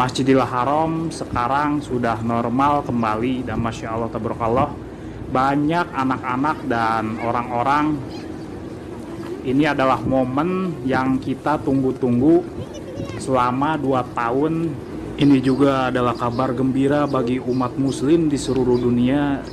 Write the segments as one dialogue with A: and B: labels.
A: Masjidil Haram sekarang sudah normal kembali dan Masya Allah tabarakallah banyak anak-anak dan orang-orang. Ini adalah momen yang kita tunggu-tunggu selama 2 tahun. Ini juga adalah kabar gembira bagi umat muslim di seluruh dunia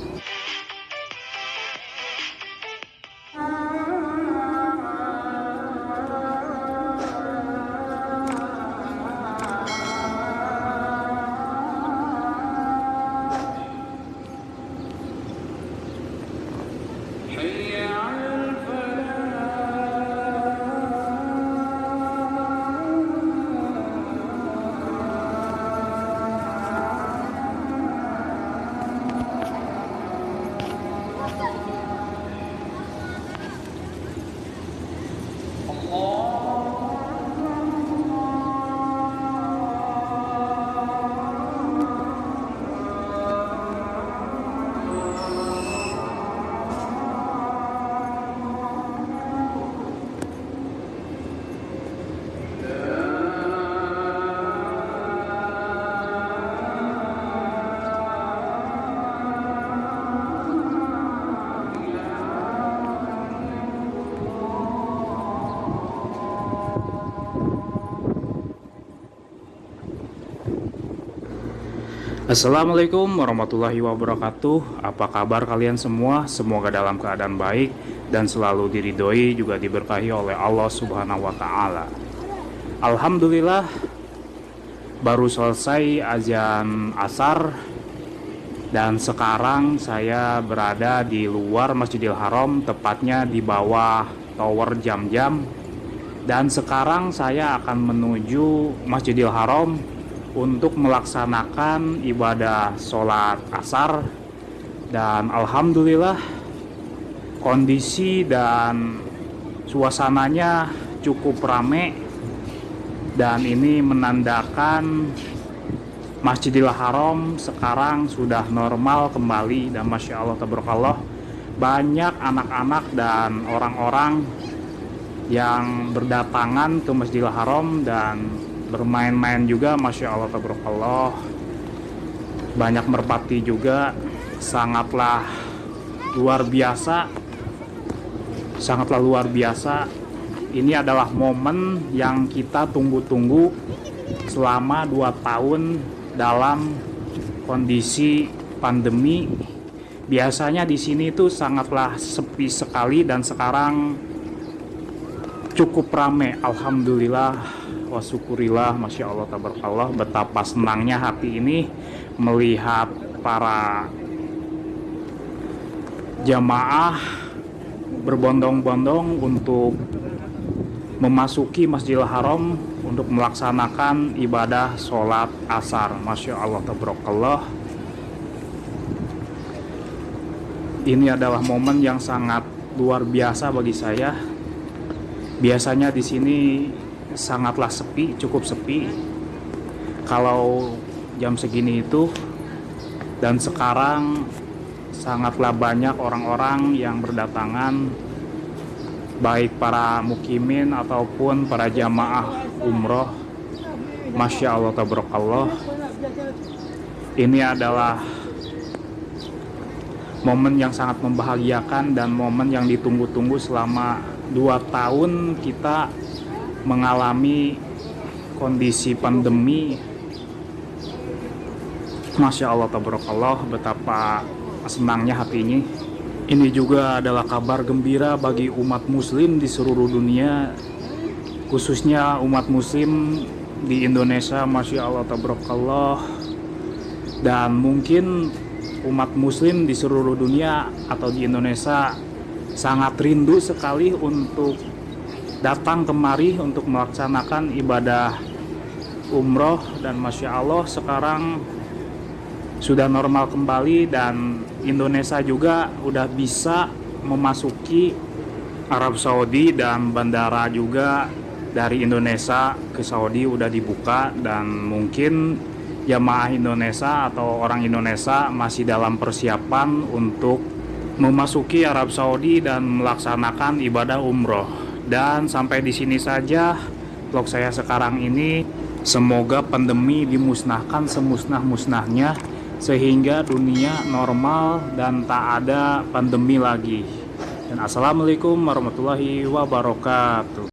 A: Assalamualaikum warahmatullahi wabarakatuh. Apa kabar kalian semua? Semoga dalam keadaan baik Dan selalu diridhoi juga diberkahi oleh Allah subhanahu wa ta'ala. Alhamdulillah Baru selesai azan asar Dan sekarang saya berada di luar Masjidil Haram Tepatnya di bawah tower jam-jam. Dan sekarang saya akan menuju Masjidil Haram untuk melaksanakan ibadah sholat asar. Dan Alhamdulillah kondisi dan suasananya cukup rame. Dan ini menandakan Masjidil Haram sekarang sudah normal kembali. Dan Masya Allah tabarakallah banyak anak-anak dan orang-orang yang berdatangan ke Masjidil Haram dan bermain-main juga Masya Allah tabarakallah. Banyak merpati juga. Sangatlah luar biasa. Sangatlah luar biasa. Ini adalah momen yang kita tunggu-tunggu selama 2 tahun dalam kondisi pandemi. Biasanya di sini itu sangatlah sepi sekali dan sekarang cukup rame Alhamdulillah. Wa syukurillah Masya Allah tabarakallah. Betapa senangnya hati ini melihat para jamaah berbondong-bondong untuk memasuki Masjidil Haram untuk melaksanakan ibadah sholat asar. Masya Allah tabarakallah. Ini adalah momen yang sangat luar biasa bagi saya biasanya di sini sangatlah sepi, cukup sepi. Kalau jam segini itu dan sekarang sangatlah banyak orang-orang yang berdatangan baik para mukimin ataupun para jamaah umroh. Masya Allah tabarakallah. Ini adalah momen yang sangat membahagiakan dan momen yang ditunggu-tunggu selama dua tahun kita mengalami kondisi pandemi. Masya Allah tabarakallah betapa senangnya hatinya ini juga adalah kabar gembira bagi umat muslim di seluruh dunia khususnya umat muslim di Indonesia Masya Allah tabarakallah. Dan mungkin umat muslim di seluruh dunia atau di Indonesia sangat rindu sekali untuk datang kemari untuk melaksanakan ibadah umroh dan Masya Allah sekarang sudah normal kembali dan Indonesia juga udah bisa memasuki Arab Saudi dan bandara juga dari Indonesia ke Saudi udah dibuka dan mungkin jamaah Indonesia atau orang Indonesia masih dalam persiapan untuk memasuki Arab Saudi dan melaksanakan ibadah umroh dan sampai di sini saja vlog saya sekarang ini Semoga pandemi dimusnahkan semusnah-musnahnya sehingga dunia normal dan tak ada pandemi lagi. Dan assalamualaikum warahmatullahi wabarakatuh.